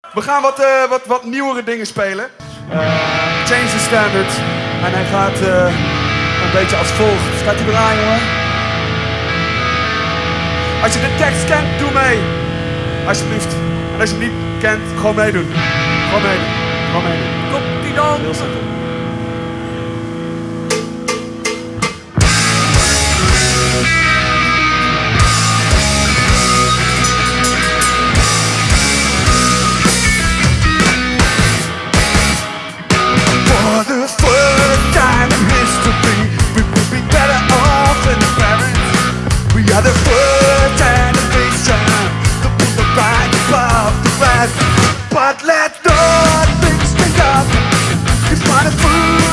We gaan wat, eh, wat, wat nieuwere dingen spelen. Eh, change the standard. En hij gaat eh, een beetje als volgt. Staat hij eraan, jongen? Als je de tekst kent, doe mee. Alsjeblieft. En als je het niet kent, gewoon meedoen. Gewoon meedoen. Gewoon meedoen. Kom die dan. Heel simpel. the foot and the above the rest But let not things stand up. It's front of food